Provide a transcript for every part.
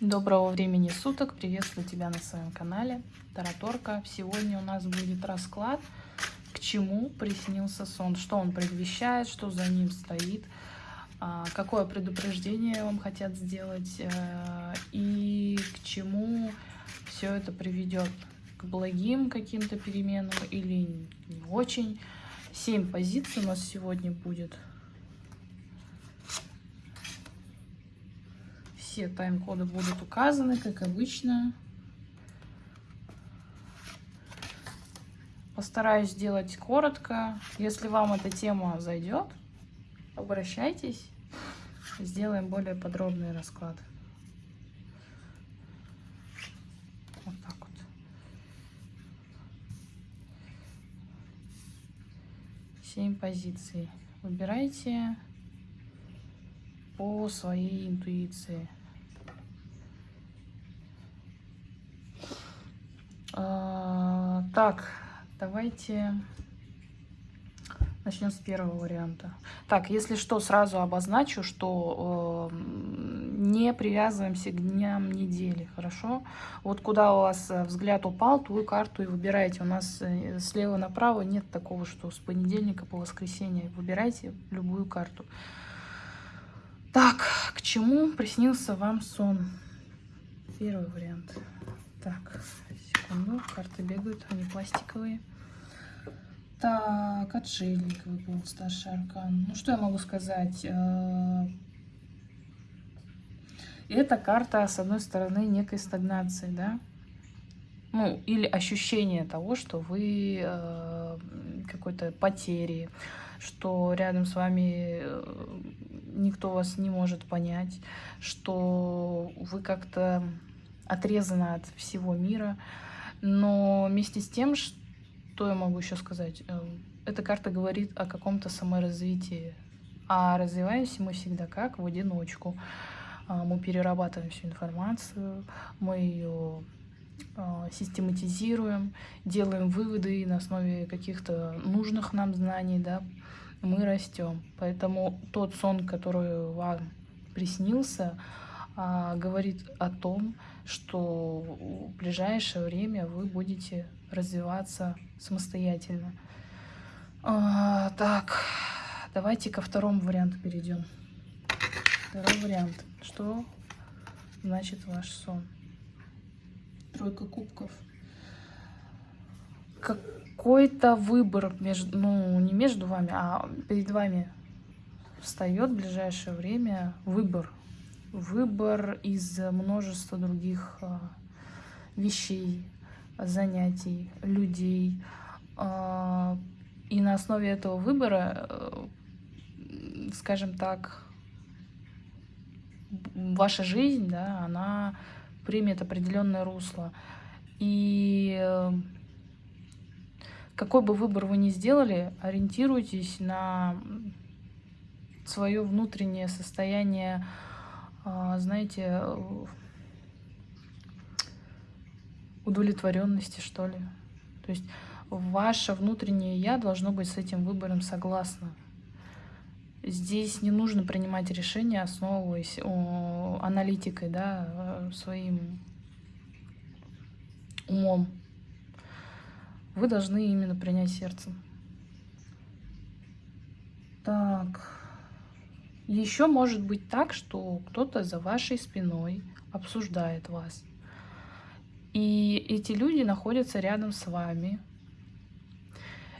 Доброго времени суток, приветствую тебя на своем канале Тараторка. Сегодня у нас будет расклад, к чему приснился сон, что он предвещает, что за ним стоит, а, какое предупреждение вам хотят сделать э, и к чему все это приведет, к благим каким-то переменам или не очень. Семь позиций у нас сегодня будет. Все тайм-коды будут указаны, как обычно. Постараюсь сделать коротко. Если вам эта тема зайдет, обращайтесь. Сделаем более подробный расклад. Вот так вот. Семь позиций. Выбирайте по своей интуиции. А, так, давайте начнем с первого варианта. Так, если что, сразу обозначу, что э, не привязываемся к дням недели, хорошо? Вот куда у вас взгляд упал, ту карту и выбирайте. У нас э, слева направо нет такого, что с понедельника по воскресенье. Выбирайте любую карту. Так, к чему приснился вам сон? Первый вариант. Так, секунду, карты бегают, они пластиковые. Так, отшельник выпал, старший аркан. Ну, что я могу сказать? Э, это карта, с одной стороны, некой стагнации, да? Ну, или ощущение того, что вы э, какой-то потери, что рядом с вами э, никто вас не может понять, что вы как-то отрезаны от всего мира. Но вместе с тем, что я могу еще сказать, э, эта карта говорит о каком-то саморазвитии. А развиваемся мы всегда как? В одиночку. А, мы перерабатываем всю информацию, мы ее а, систематизируем, делаем выводы на основе каких-то нужных нам знаний, да, мы растем. Поэтому тот сон, который вам приснился, говорит о том, что в ближайшее время вы будете развиваться самостоятельно. А, так, давайте ко второму варианту перейдем. Второй вариант. Что значит ваш сон? Тройка кубков. Какой-то выбор между, ну, не между вами, а перед вами встает в ближайшее время выбор выбор из множества других а, вещей, занятий, людей. А, и на основе этого выбора, э, скажем так, ваша жизнь, да, она примет определенное русло. И э, какой бы выбор вы ни сделали, ориентируйтесь на свое внутреннее состояние знаете, удовлетворенности, что ли. То есть ваше внутреннее «я» должно быть с этим выбором согласно. Здесь не нужно принимать решения, основываясь о, аналитикой, да, своим умом. Вы должны именно принять сердцем. Так. Еще может быть так, что кто-то за вашей спиной обсуждает вас. И эти люди находятся рядом с вами.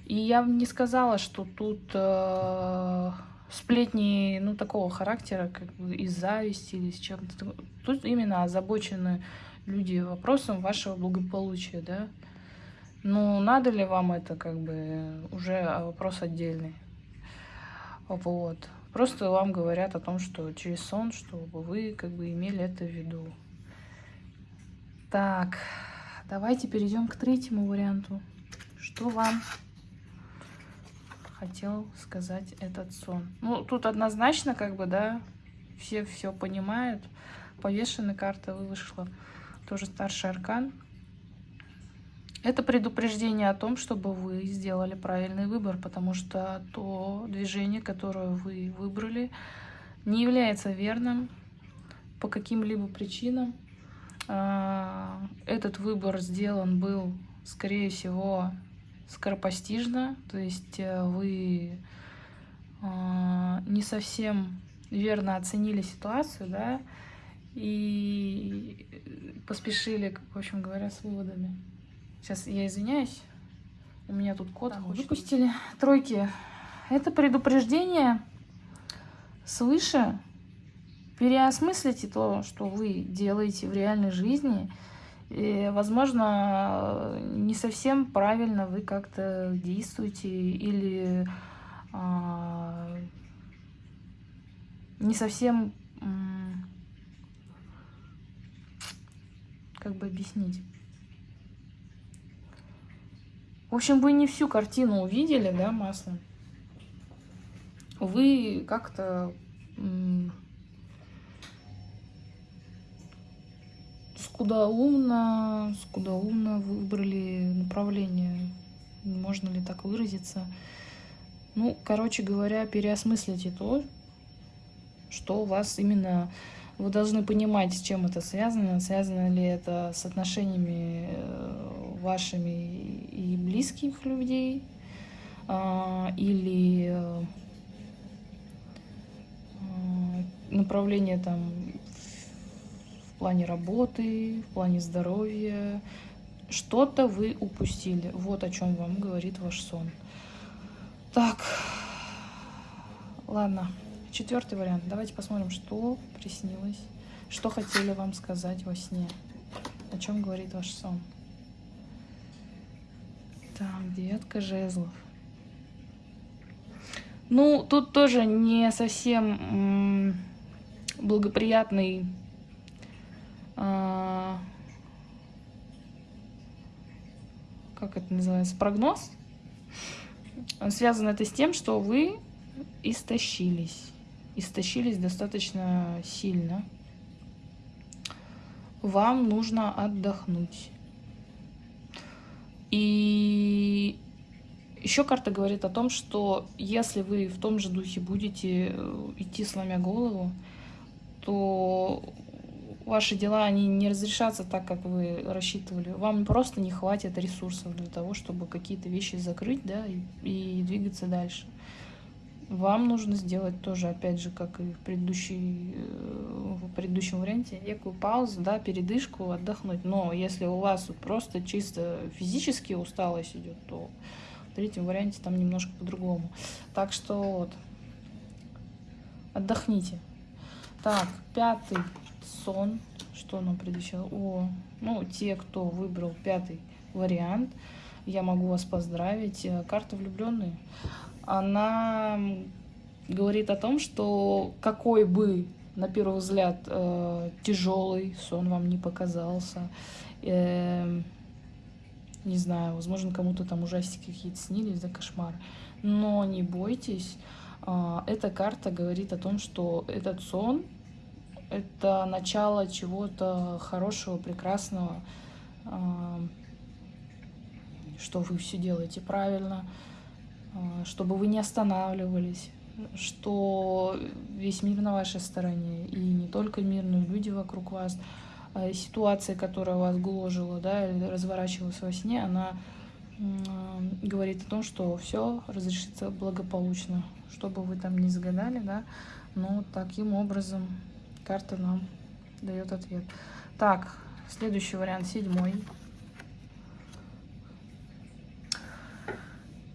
И я не сказала, что тут э, сплетни ну, такого характера, как из зависти или с чем-то. Тут именно озабочены люди вопросом вашего благополучия, да. Ну, надо ли вам это, как бы, уже вопрос отдельный. Вот. Просто вам говорят о том, что через сон, чтобы вы как бы имели это в виду. Так, давайте перейдем к третьему варианту. Что вам хотел сказать этот сон? Ну, тут однозначно, как бы, да, все все понимают. Повешенная карта вышла. Тоже старший аркан. Это предупреждение о том, чтобы вы сделали правильный выбор, потому что то движение, которое вы выбрали, не является верным по каким-либо причинам. А, этот выбор сделан был, скорее всего, скоропостижно, то есть э, вы а, не совсем верно оценили ситуацию, да, и поспешили, в общем говоря, с выводами. Сейчас я извиняюсь, у меня тут код Там выпустили. Тройки. Это предупреждение свыше. Переосмыслите то, что вы делаете в реальной жизни. И, возможно, не совсем правильно вы как-то действуете или а, не совсем, как бы объяснить. В общем, вы не всю картину увидели, да, маслом. Вы как-то скудоумно, скудоумно выбрали направление. Можно ли так выразиться? Ну, короче говоря, переосмыслите то, что у вас именно... Вы должны понимать, с чем это связано. Связано ли это с отношениями э, вашими близких людей, а, или э, направление там в плане работы, в плане здоровья. Что-то вы упустили. Вот о чем вам говорит ваш сон. Так, ладно. Четвертый вариант. Давайте посмотрим, что приснилось, что хотели вам сказать во сне, о чем говорит ваш сон. Так, девятка жезлов. Ну, тут тоже не совсем благоприятный а, как это называется, прогноз. Связано это с тем, что вы истощились. Истощились достаточно сильно. Вам нужно отдохнуть. И еще карта говорит о том, что если вы в том же духе будете э, идти сломя голову, то ваши дела, они не разрешатся так, как вы рассчитывали. Вам просто не хватит ресурсов для того, чтобы какие-то вещи закрыть, да, и, и двигаться дальше. Вам нужно сделать тоже, опять же, как и в, э, в предыдущем варианте, некую паузу, да, передышку, отдохнуть. Но если у вас просто чисто физически усталость идет, то в третьем варианте там немножко по-другому. Так что вот, отдохните. Так, пятый сон. Что нам предвещало? О, ну, те, кто выбрал пятый вариант, я могу вас поздравить. Э, карта влюбленные. Она говорит о том, что какой бы на первый взгляд э, тяжелый сон вам не показался, э, не знаю, возможно, кому-то там ужастики какие-то снились, да, кошмар, но не бойтесь, а, эта карта говорит о том, что этот сон — это начало чего-то хорошего, прекрасного, что вы все делаете правильно, чтобы вы не останавливались, что весь мир на вашей стороне, и не только мир, но и люди вокруг вас. Ситуация, которая вас гложила, да, разворачивалась во сне, она говорит о том, что все разрешится благополучно, что бы вы там ни загадали, да, но таким образом карта нам дает ответ. Так, следующий вариант, седьмой.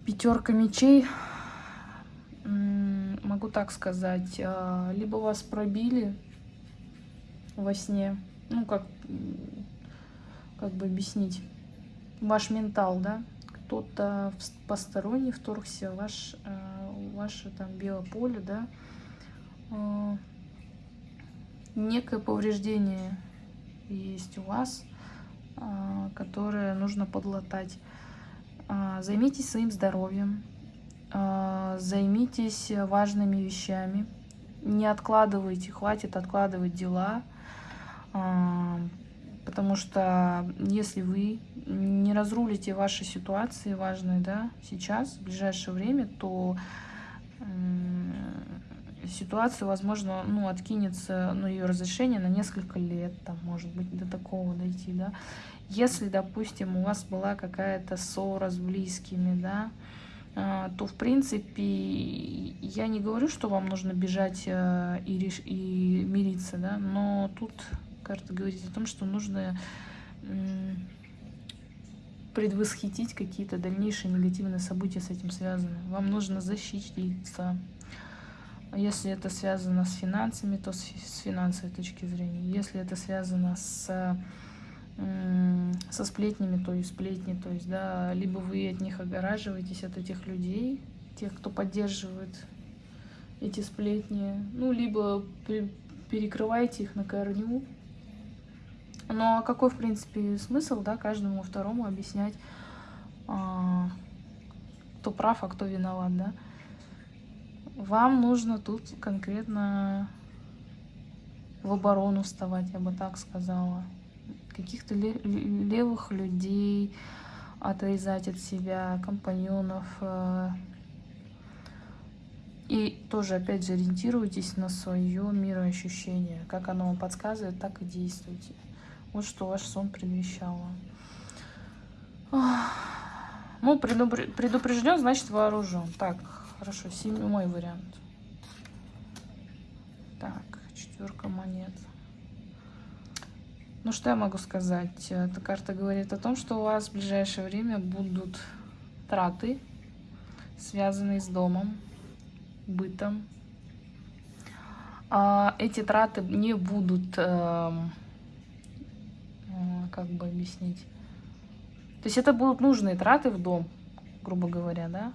Пятерка мечей. Могу так сказать, а, либо вас пробили во сне, ну как, как бы объяснить, ваш ментал, да, кто-то посторонний вторгся ваш, э, ваше там биополе, да, э, некое повреждение есть у вас, которое нужно подлатать. Займитесь своим здоровьем, займитесь важными вещами, не откладывайте, хватит откладывать дела, потому что если вы не разрулите ваши ситуации важные, да, сейчас, в ближайшее время, то ситуацию, возможно, ну, откинется, ну, ее разрешение на несколько лет, там, может быть, до такого дойти, да. Если, допустим, у вас была какая-то ссора с близкими, да, а, то, в принципе, я не говорю, что вам нужно бежать э, и, реш... и мириться, да, но тут карта говорит о том, что нужно предвосхитить какие-то дальнейшие негативные события с этим связаны. Вам нужно защититься. Если это связано с финансами, то с финансовой точки зрения. Если это связано с со сплетнями, то есть сплетни, то есть, да, либо вы от них огораживаетесь, от этих людей, тех, кто поддерживает эти сплетни, ну, либо перекрываете их на корню, но какой, в принципе, смысл, да, каждому второму объяснять, а, кто прав, а кто виноват, да? Вам нужно тут конкретно в оборону вставать, я бы так сказала. Каких-то левых людей отрезать от себя, компаньонов. Э. И тоже, опять же, ориентируйтесь на свое мироощущение. Как оно вам подсказывает, так и действуйте. Вот что ваш сон предвещал. Ну, предупрежден, значит вооружен. Так, хорошо, седьмой вариант. Так, четверка монет. Ну, что я могу сказать? Эта карта говорит о том, что у вас в ближайшее время будут траты, связанные с домом, бытом. А эти траты не будут... Э, как бы объяснить. То есть это будут нужные траты в дом, грубо говоря, да?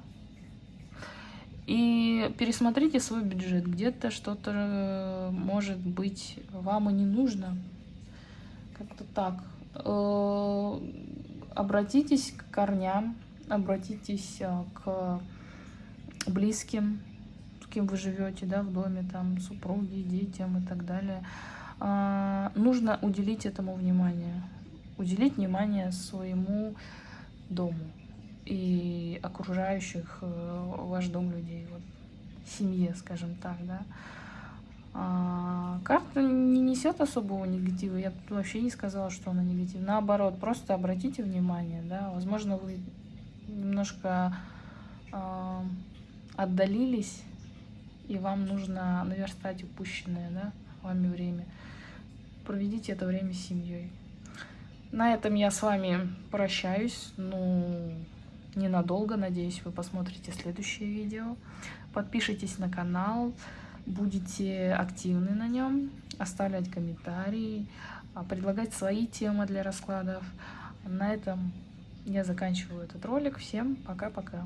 И пересмотрите свой бюджет. Где-то что-то, э, может быть, вам и не нужно. Как-то так. Э, обратитесь к корням, обратитесь э, к близким, с кем вы живете, да, в доме, там, супруги, детям и так далее. Нужно уделить этому внимание уделить внимание своему дому и окружающих э, ваш дом людей, вот, семье, скажем так, да. А, карта не несет особого негатива, я тут вообще не сказала, что она негативна. Наоборот, просто обратите внимание, да, возможно, вы немножко э, отдалились, и вам нужно наверстать упущенное, да, вами время. Проведите это время с семьей. На этом я с вами прощаюсь. Ну, ненадолго. Надеюсь, вы посмотрите следующее видео. Подпишитесь на канал, будете активны на нем, оставлять комментарии, а, предлагать свои темы для раскладов. На этом я заканчиваю этот ролик. Всем пока-пока.